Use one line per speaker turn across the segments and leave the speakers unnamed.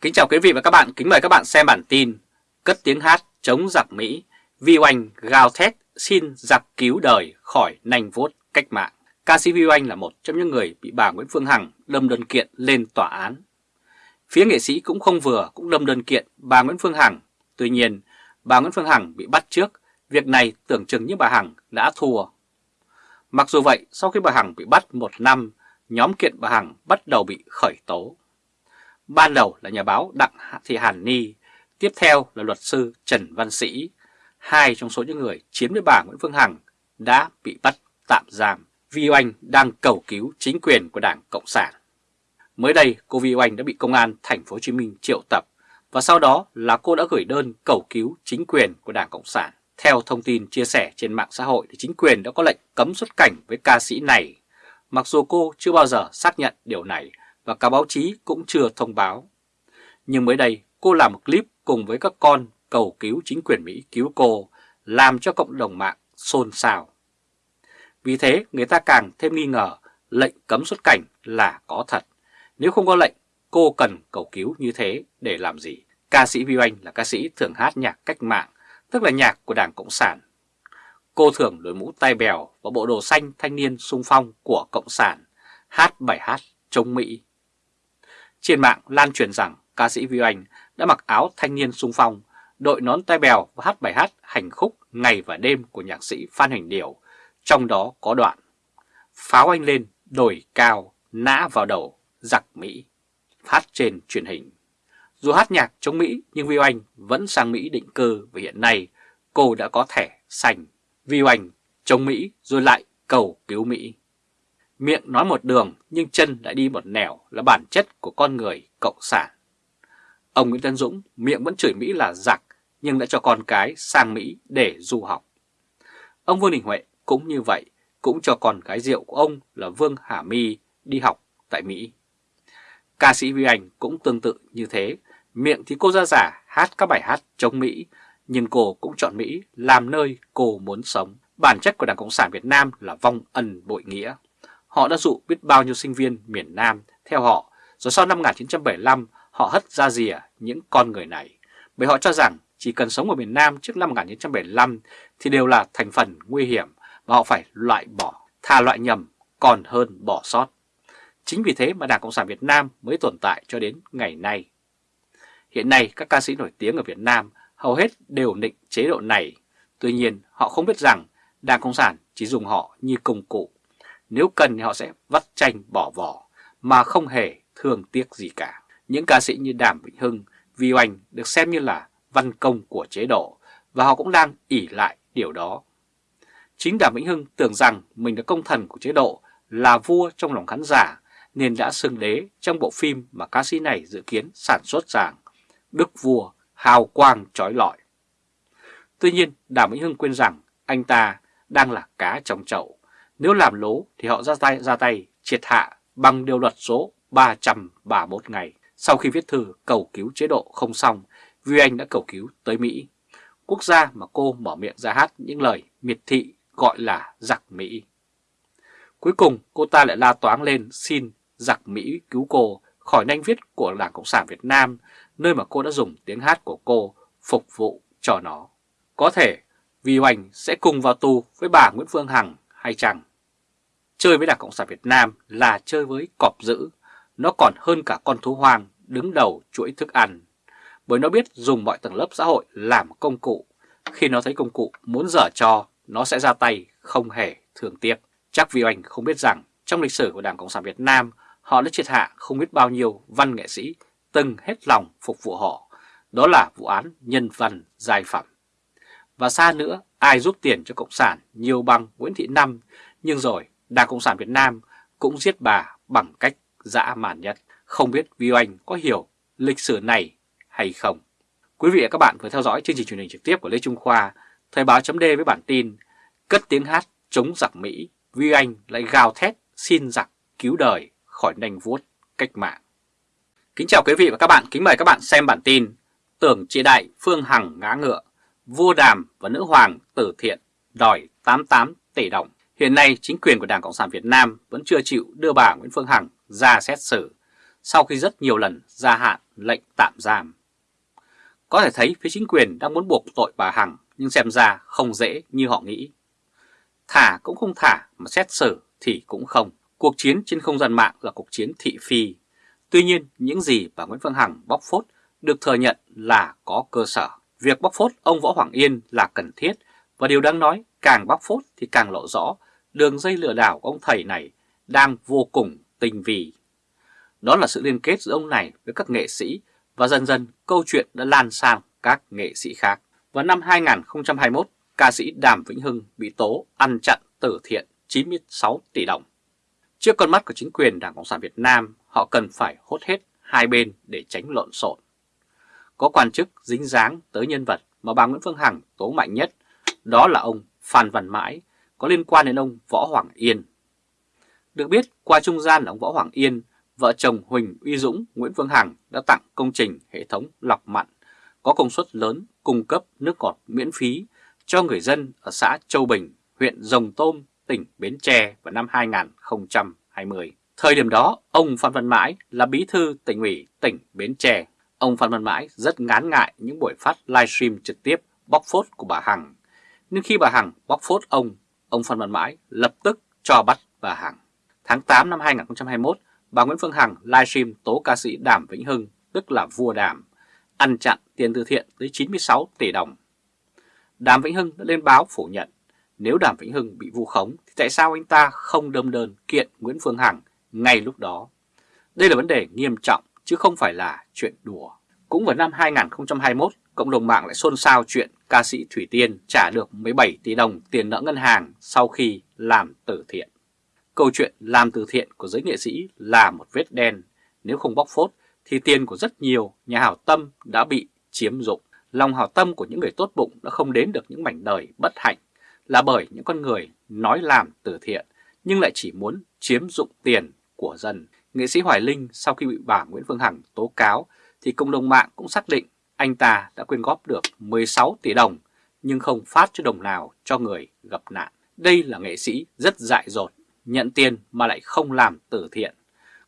Kính chào quý vị và các bạn, kính mời các bạn xem bản tin Cất tiếng hát chống giặc Mỹ, Vi Oanh gào thét xin giặc cứu đời khỏi nành vuốt cách mạng. Ca sĩ Vi Oanh là một trong những người bị bà Nguyễn Phương Hằng đâm đơn kiện lên tòa án. Phía nghệ sĩ cũng không vừa cũng đâm đơn kiện bà Nguyễn Phương Hằng. Tuy nhiên, bà Nguyễn Phương Hằng bị bắt trước, việc này tưởng chừng như bà Hằng đã thua. Mặc dù vậy, sau khi bà Hằng bị bắt một năm, nhóm kiện bà Hằng bắt đầu bị khởi tố. Ban đầu là nhà báo Đặng Thị Hàn Ni, tiếp theo là luật sư Trần Văn Sĩ, hai trong số những người chiếm với bà Nguyễn Phương Hằng đã bị bắt tạm giam. Vi Oanh đang cầu cứu chính quyền của Đảng Cộng sản. Mới đây, cô Vi Oanh đã bị công an thành phố Hồ Chí Minh triệu tập và sau đó là cô đã gửi đơn cầu cứu chính quyền của Đảng Cộng sản. Theo thông tin chia sẻ trên mạng xã hội thì chính quyền đã có lệnh cấm xuất cảnh với ca sĩ này, mặc dù cô chưa bao giờ xác nhận điều này và cả báo chí cũng chưa thông báo. Nhưng mới đây cô làm một clip cùng với các con cầu cứu chính quyền Mỹ cứu cô, làm cho cộng đồng mạng xôn xao. Vì thế người ta càng thêm nghi ngờ lệnh cấm xuất cảnh là có thật. Nếu không có lệnh, cô cần cầu cứu như thế để làm gì? Ca sĩ Vi Oanh là ca sĩ thường hát nhạc cách mạng, tức là nhạc của Đảng Cộng sản. Cô thường đội mũ tai bèo và bộ đồ xanh thanh niên sung phong của Cộng sản, hát bài hát chống Mỹ. Trên mạng lan truyền rằng ca sĩ Vi Oanh đã mặc áo thanh niên sung phong, đội nón tai bèo và hát bài hát hành khúc ngày và đêm của nhạc sĩ Phan Hành Điểu, trong đó có đoạn Pháo anh lên, đồi cao, nã vào đầu, giặc Mỹ, hát trên truyền hình. Dù hát nhạc chống Mỹ nhưng Vi Oanh vẫn sang Mỹ định cư và hiện nay cô đã có thẻ xanh. Vi Oanh chống Mỹ rồi lại cầu cứu Mỹ. Miệng nói một đường nhưng chân lại đi một nẻo là bản chất của con người cộng sản. Ông Nguyễn Tân Dũng miệng vẫn chửi Mỹ là giặc nhưng đã cho con cái sang Mỹ để du học. Ông Vương Đình Huệ cũng như vậy, cũng cho con gái rượu của ông là Vương Hà My đi học tại Mỹ. Ca sĩ Vi Anh cũng tương tự như thế, miệng thì cô ra giả hát các bài hát chống Mỹ, nhưng cô cũng chọn Mỹ làm nơi cô muốn sống. Bản chất của Đảng Cộng sản Việt Nam là vong ân bội nghĩa. Họ đã dụ biết bao nhiêu sinh viên miền Nam theo họ, rồi sau năm 1975 họ hất ra rìa những con người này, bởi họ cho rằng chỉ cần sống ở miền Nam trước năm 1975 thì đều là thành phần nguy hiểm và họ phải loại bỏ, thà loại nhầm còn hơn bỏ sót. Chính vì thế mà Đảng Cộng sản Việt Nam mới tồn tại cho đến ngày nay. Hiện nay các ca sĩ nổi tiếng ở Việt Nam hầu hết đều định chế độ này, tuy nhiên họ không biết rằng Đảng Cộng sản chỉ dùng họ như công cụ nếu cần thì họ sẽ vắt chanh bỏ vỏ mà không hề thương tiếc gì cả. Những ca sĩ như Đàm Vĩnh Hưng, Vi Oanh được xem như là văn công của chế độ và họ cũng đang ỉ lại điều đó. Chính Đàm Vĩnh Hưng tưởng rằng mình là công thần của chế độ, là vua trong lòng khán giả nên đã xưng đế trong bộ phim mà ca sĩ này dự kiến sản xuất rằng Đức Vua hào quang trói lọi. Tuy nhiên Đàm Vĩnh Hưng quên rằng anh ta đang là cá trong chậu nếu làm lố thì họ ra tay ra tay triệt hạ bằng điều luật số 331 ngày. Sau khi viết thư cầu cứu chế độ không xong, Vi Anh đã cầu cứu tới Mỹ. Quốc gia mà cô mở miệng ra hát những lời miệt thị gọi là giặc Mỹ. Cuối cùng cô ta lại la toáng lên xin giặc Mỹ cứu cô khỏi nanh viết của Đảng Cộng sản Việt Nam, nơi mà cô đã dùng tiếng hát của cô phục vụ cho nó. Có thể Vi Anh sẽ cùng vào tù với bà Nguyễn Phương Hằng hay chẳng Chơi với Đảng Cộng sản Việt Nam là chơi với cọp dữ, nó còn hơn cả con thú hoang đứng đầu chuỗi thức ăn, bởi nó biết dùng mọi tầng lớp xã hội làm công cụ. Khi nó thấy công cụ muốn dở cho, nó sẽ ra tay không hề thường tiếc. Chắc vì anh không biết rằng trong lịch sử của Đảng Cộng sản Việt Nam, họ đã triệt hạ không biết bao nhiêu văn nghệ sĩ từng hết lòng phục vụ họ. Đó là vụ án nhân văn giai phẩm. Và xa nữa, ai giúp tiền cho Cộng sản nhiều bằng Nguyễn Thị Năm, nhưng rồi Đảng Cộng sản Việt Nam cũng giết bà bằng cách dã man nhất. Không biết Vi Oanh có hiểu lịch sử này hay không? Quý vị và các bạn vừa theo dõi chương trình truyền hình trực tiếp của Lê Trung Khoa, Thời báo chấm với bản tin Cất tiếng hát chống giặc Mỹ, Vi Anh lại gào thét xin giặc cứu đời khỏi nành vuốt cách mạng. Kính chào quý vị và các bạn, kính mời các bạn xem bản tin Tưởng trị đại Phương Hằng ngã ngựa, vua đàm và nữ hoàng tử thiện đòi 88 tỷ đồng. Hiện nay, chính quyền của Đảng Cộng sản Việt Nam vẫn chưa chịu đưa bà Nguyễn Phương Hằng ra xét xử, sau khi rất nhiều lần gia hạn lệnh tạm giam. Có thể thấy phía chính quyền đang muốn buộc tội bà Hằng nhưng xem ra không dễ như họ nghĩ. Thả cũng không thả mà xét xử thì cũng không. Cuộc chiến trên không gian mạng là cuộc chiến thị phi. Tuy nhiên những gì bà Nguyễn Phương Hằng bóc phốt được thừa nhận là có cơ sở. Việc bóc phốt ông Võ Hoàng Yên là cần thiết và điều đáng nói càng bóc phốt thì càng lộ rõ đường dây lừa đảo của ông thầy này đang vô cùng tinh vi. Đó là sự liên kết giữa ông này với các nghệ sĩ và dần dần câu chuyện đã lan sang các nghệ sĩ khác. Vào năm 2021, ca sĩ Đàm Vĩnh Hưng bị tố ăn chặn từ thiện 96 tỷ đồng. Trước con mắt của chính quyền Đảng Cộng sản Việt Nam, họ cần phải hốt hết hai bên để tránh lộn xộn. Có quan chức dính dáng tới nhân vật mà bà Nguyễn Phương Hằng tố mạnh nhất, đó là ông Phan Văn Mãi, có liên quan đến ông Võ Hoàng Yên. Được biết, qua trung gian là ông Võ Hoàng Yên, vợ chồng Huỳnh Uy Dũng, Nguyễn Phương Hằng đã tặng công trình hệ thống lọc mặn có công suất lớn cung cấp nước ngọt miễn phí cho người dân ở xã Châu Bình, huyện Rồng Tôm, tỉnh Bến Tre vào năm 2020. Thời điểm đó, ông Phan Văn Mãi là bí thư tỉnh ủy tỉnh Bến Tre. Ông Phan Văn Mãi rất ngán ngại những buổi phát livestream trực tiếp bóc phốt của bà Hằng. Nhưng khi bà Hằng bóc phốt ông, ông Phan Văn Mãi lập tức cho bắt bà Hằng. Tháng 8 năm 2021, bà Nguyễn Phương Hằng livestream tố ca sĩ Đàm Vĩnh Hưng, tức là vua Đàm, ăn chặn tiền từ thiện tới 96 tỷ đồng. Đàm Vĩnh Hưng đã lên báo phủ nhận, nếu Đàm Vĩnh Hưng bị vu khống thì tại sao anh ta không đâm đơn kiện Nguyễn Phương Hằng ngay lúc đó? Đây là vấn đề nghiêm trọng chứ không phải là chuyện đùa. Cũng vào năm 2021, cộng đồng mạng lại xôn xao chuyện ca sĩ Thủy Tiên trả được 17 tỷ đồng tiền nợ ngân hàng sau khi làm từ thiện. Câu chuyện làm từ thiện của giới nghệ sĩ là một vết đen, nếu không bóc phốt thì tiền của rất nhiều nhà hảo tâm đã bị chiếm dụng. Lòng hảo tâm của những người tốt bụng đã không đến được những mảnh đời bất hạnh là bởi những con người nói làm từ thiện nhưng lại chỉ muốn chiếm dụng tiền của dân. Nghệ sĩ Hoài Linh sau khi bị bà Nguyễn Phương Hằng tố cáo thì cộng đồng mạng cũng xác định anh ta đã quyên góp được 16 tỷ đồng nhưng không phát cho đồng nào cho người gặp nạn. Đây là nghệ sĩ rất dại dột, nhận tiền mà lại không làm từ thiện.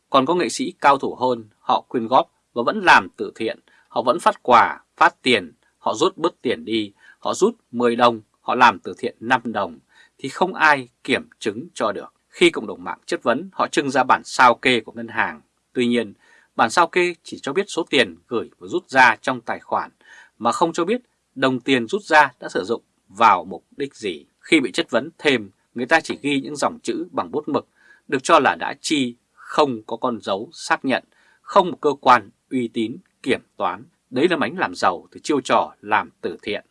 Còn có nghệ sĩ cao thủ hơn, họ quyên góp và vẫn làm từ thiện, họ vẫn phát quà, phát tiền, họ rút bớt tiền đi, họ rút 10 đồng, họ làm từ thiện 5 đồng, thì không ai kiểm chứng cho được. Khi cộng đồng mạng chất vấn, họ trưng ra bản sao kê của ngân hàng. Tuy nhiên, bản sao kê chỉ cho biết số tiền gửi và rút ra trong tài khoản, mà không cho biết đồng tiền rút ra đã sử dụng vào mục đích gì. Khi bị chất vấn thêm, người ta chỉ ghi những dòng chữ bằng bút mực, được cho là đã chi không có con dấu xác nhận, không một cơ quan uy tín kiểm toán. Đấy là mánh làm giàu từ chiêu trò làm từ thiện.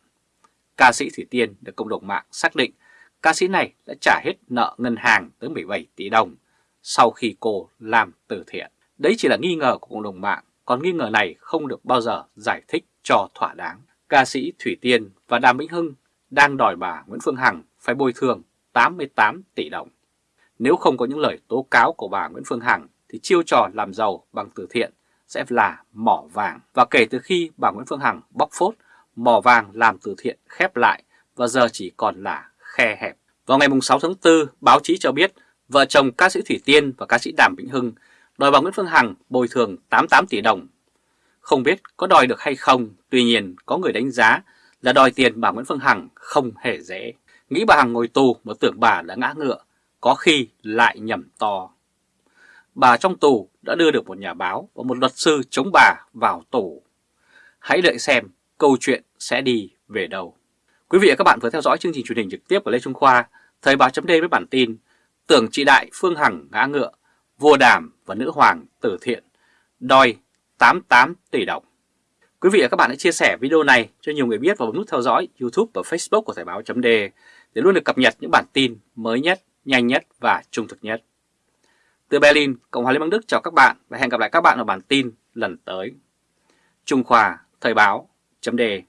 Ca sĩ Thủy Tiên được cộng đồng mạng xác định ca sĩ này đã trả hết nợ ngân hàng tới 17 tỷ đồng sau khi cô làm từ thiện. Đấy chỉ là nghi ngờ của cộng đồng mạng, còn nghi ngờ này không được bao giờ giải thích cho thỏa đáng. Ca sĩ Thủy Tiên và Đàm Vĩnh Hưng đang đòi bà Nguyễn Phương Hằng phải bồi thường 88 tỷ đồng. Nếu không có những lời tố cáo của bà Nguyễn Phương Hằng thì chiêu trò làm giàu bằng từ thiện sẽ là mỏ vàng. Và kể từ khi bà Nguyễn Phương Hằng bóc phốt, mỏ vàng làm từ thiện khép lại và giờ chỉ còn là khe hẹp. Vào ngày 6 tháng 4, báo chí cho biết vợ chồng ca sĩ Thủy Tiên và ca sĩ Đàm Vĩnh Hưng đòi bà Nguyễn Phương Hằng bồi thường 88 tỷ đồng. Không biết có đòi được hay không, tuy nhiên có người đánh giá là đòi tiền bà Nguyễn Phương Hằng không hề dễ. Nghĩ bà Hằng ngồi tù mà tưởng bà đã ngã ngựa có khi lại nhầm to. Bà trong tù đã đưa được một nhà báo và một luật sư chống bà vào tù. Hãy đợi xem câu chuyện sẽ đi về đâu. Quý vị và các bạn vừa theo dõi chương trình truyền hình trực tiếp của Lê Trung Khoa, Thời báo chấm với bản tin Tưởng chị Đại Phương Hằng ngã ngựa, vua đàm và nữ hoàng tử thiện, đòi 88 tỷ đồng. Quý vị và các bạn hãy chia sẻ video này cho nhiều người biết và bấm nút theo dõi YouTube và Facebook của Thời báo chấm để luôn được cập nhật những bản tin mới nhất nhanh nhất và trung thực nhất. Từ Berlin, Cộng hòa Liên bang Đức chào các bạn và hẹn gặp lại các bạn ở bản tin lần tới. Trung Khoa Thời báo chấm đề